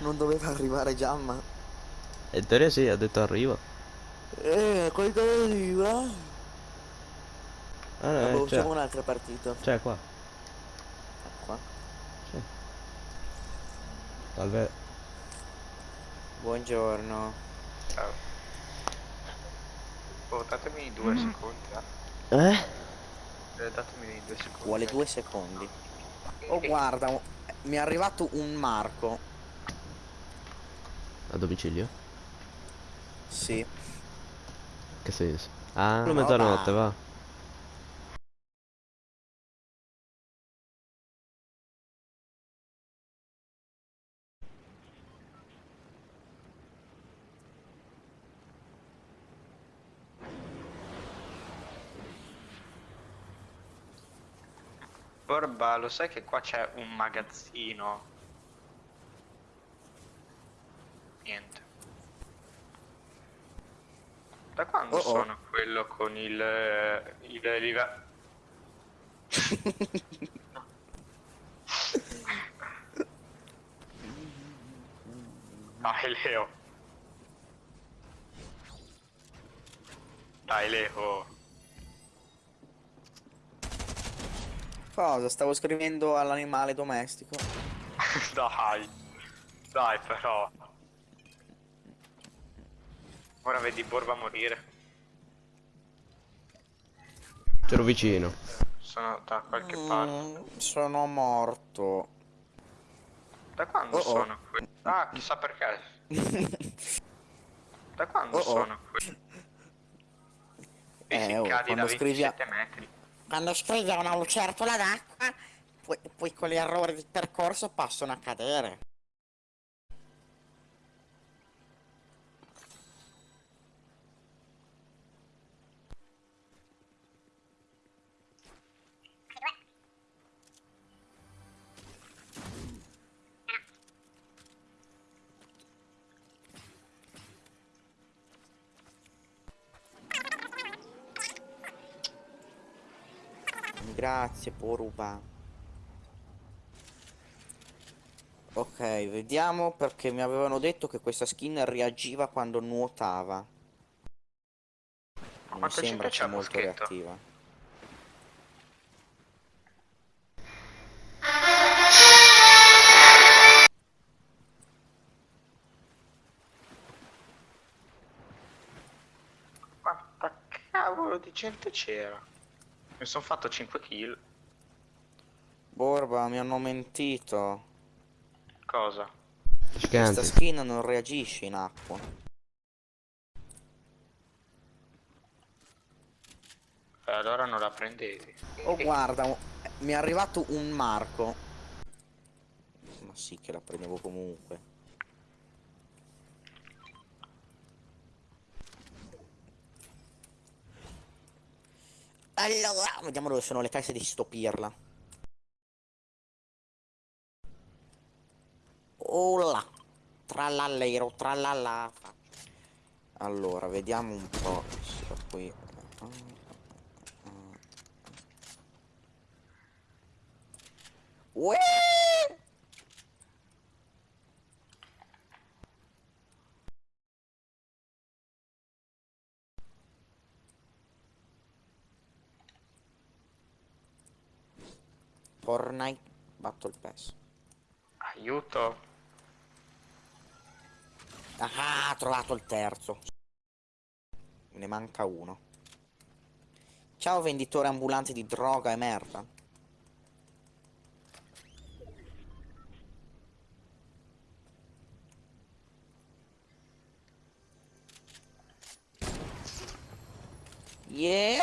Non doveva arrivare Giamma. In teoria sì, ha detto arriva. Eh, quando arriva? Ah, no, Vabbè, eh, facciamo c'è. un'altra partita. C'è qua. Qua. Sì. Salve. Buongiorno. Ciao. Oh, datemi due secondi, eh. Eh? Eh, Datemi due secondi. Vuole due secondi. Oh guarda, mi è arrivato un marco. Domicilio? Sì. Che senso? Ah, No, mezzanotte, va. va. Borba, lo sai che qua c'è un magazzino? Niente. Da quando Oh, oh. sono quello con il... eh, il live- Dai Leo. Dai Leo. Cosa? Stavo scrivendo all'animale domestico. Dai. Dai però. Ora vedi Borba morire. C'ero vicino. Sono da qualche parte. Mm, sono morto. Da quando Oh, oh. sono qui? Ah, chissà perché. Da quando Oh, oh. sono qui? E Eh, si oh, cadi da quando scrivi a- 27 metri. Quando scrivi a una lucertola d'acqua, poi, poi con gli errori di percorso possono accadere. Grazie, Poruba. Ok, vediamo perché mi avevano detto che questa skin reagiva quando nuotava. Non mi quanto sembra c'è molto moschetto? reattiva. Quanta cavolo di gente c'era? Mi sono fatto 5 kill. Borba, mi hanno mentito. Cosa? Questa Scante. skin non reagisce in acqua. Eh, allora non la prendevi. Oh, guarda, un- mi è arrivato un marco. Ma sì che la prendevo comunque. Allora, vediamo dove sono le casse di stopirla. Oh là. Trallallero, trallalla. Allora, vediamo un po'. se qui. Uè! Fortnite Battle Pass. Aiuto. Ah, ho trovato il terzo. Ne manca uno. Ciao venditore ambulante di droga e merda. Yeah!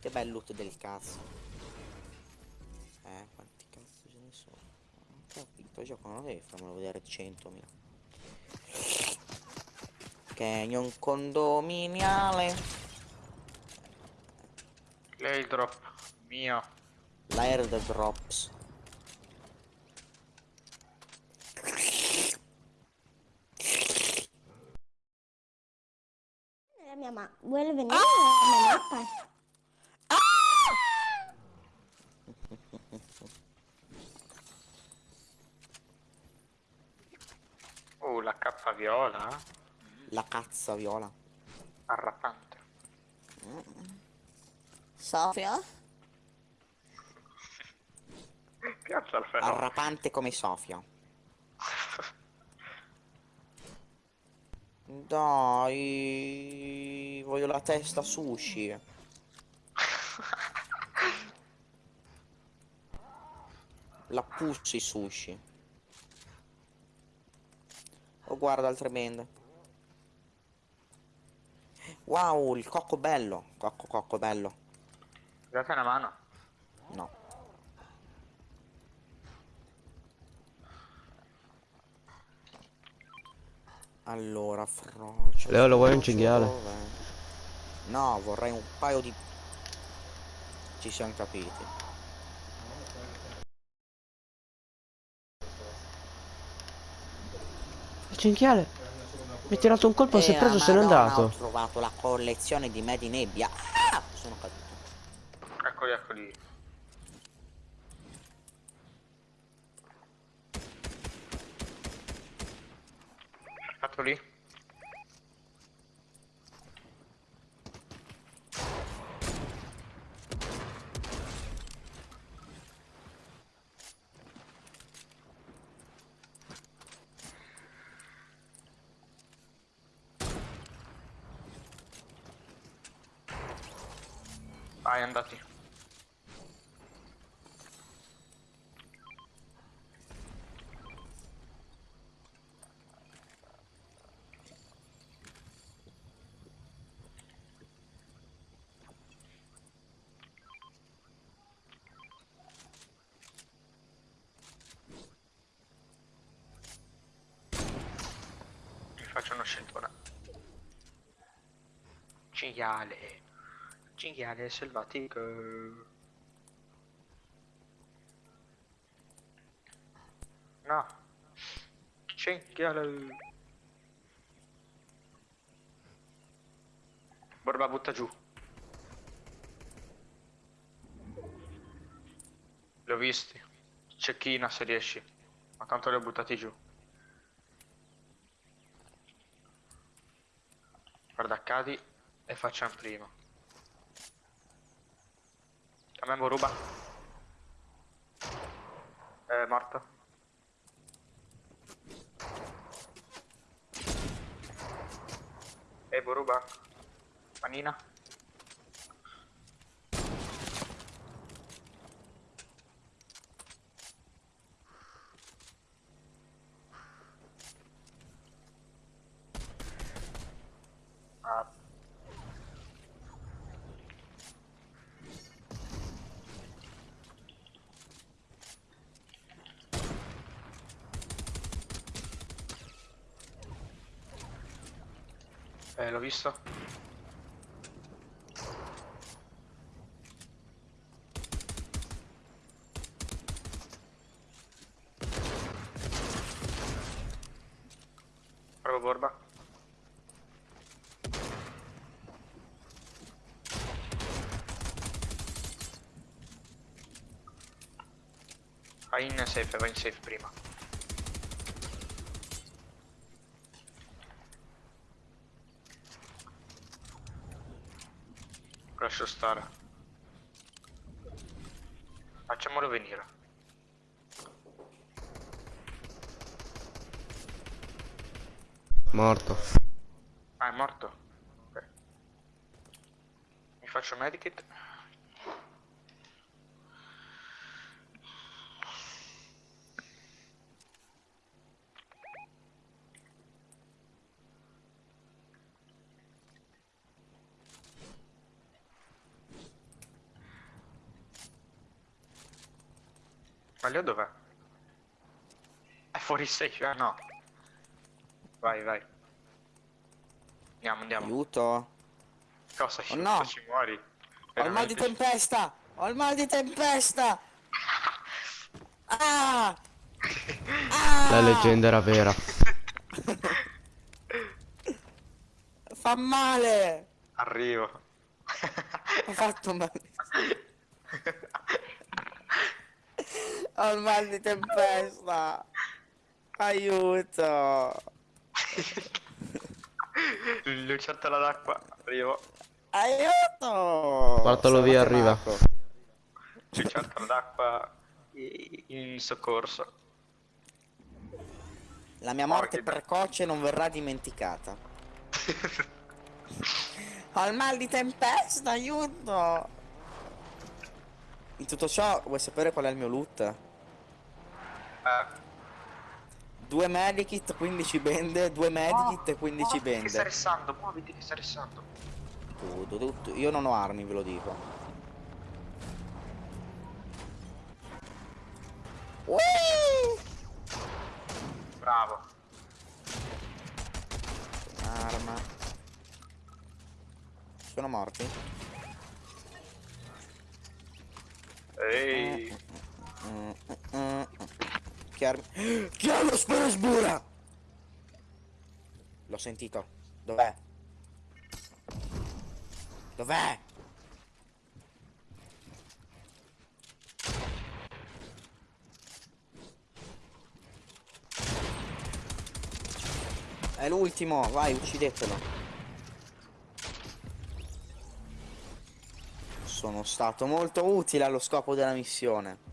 Che bel loot del cazzo. Eh, quanti cazzo ce ne sono? Non ho capito, gioco non devi farmelo vedere 100.000. Canyon condominiale. L'airdrop mio. L'airdrops. La mia ma vuole venire nella mia mappa? La cappa viola. La cazza viola. Arrapante. Sofia? Piazza al fenomeno. Arrapante come Sofia. Dai, voglio la testa sushi. La pussy sushi. Oh, guarda altre bende. Wow, il cocco bello. Cocco, cocco bello. Date una mano. No. Allora, frocio. Leo, lo vuoi un cinghiale? No, vorrei un paio di... Ci siamo capiti. Cinghiale. Mi ha tirato un colpo, si è preso, se n'è andato. Ho trovato la collezione di Made in Nebbia. Ah! Sono caduto. Eccoli, eccoli. Fatto Vai, andati. Faccio uno scentone. Cinghiale. Cinghiale selvatico. No. Cinghiale. Borba butta giù. Li ho visti. Cecchina se riesci. Ma tanto li ho buttati giù. Guarda, cadi e facciamo prima. A me Boruba. È morto. E Boruba. Manina. Eh, l'ho visto. Bravo Borba. Vai in safe, vai in safe prima. Lascio stare. Facciamolo venire. Morto. Ah, è morto? Ok. Mi faccio medikit. Ma Leo dov'è? È fuori safe, ah no. Vai, vai. Andiamo, andiamo. Aiuto. Cosa? Oh no. Ci muori. Ho il mal di tempesta! Ho il mal di tempesta! Ah! Ah! La leggenda era vera. Fa male! Arrivo. Ho fatto male. Ho il mal di tempesta! Aiuto! Lucertola d'acqua, arrivo. Aiuto! Portalo via, arriva. Lucertola d'acqua in soccorso. La mia morte Mortida. precoce non verrà dimenticata. Ho il mal di tempesta, aiuto! In tutto ciò, vuoi sapere qual è il mio loot? Eh, Due medikit, 15 bende, due medikit e 15 muoviti Che sta bende. restando, muoviti che sta restando. Tutto, tutto. Io non ho armi, ve lo dico. Ui! Bravo. Arma. Sono morti? Ehi. Mm. Che armi... Chi ha lo sperasbura? L'ho sentito. Dov'è? Dov'è? È l'ultimo, vai, uccidetelo. Sono stato molto utile allo scopo della missione.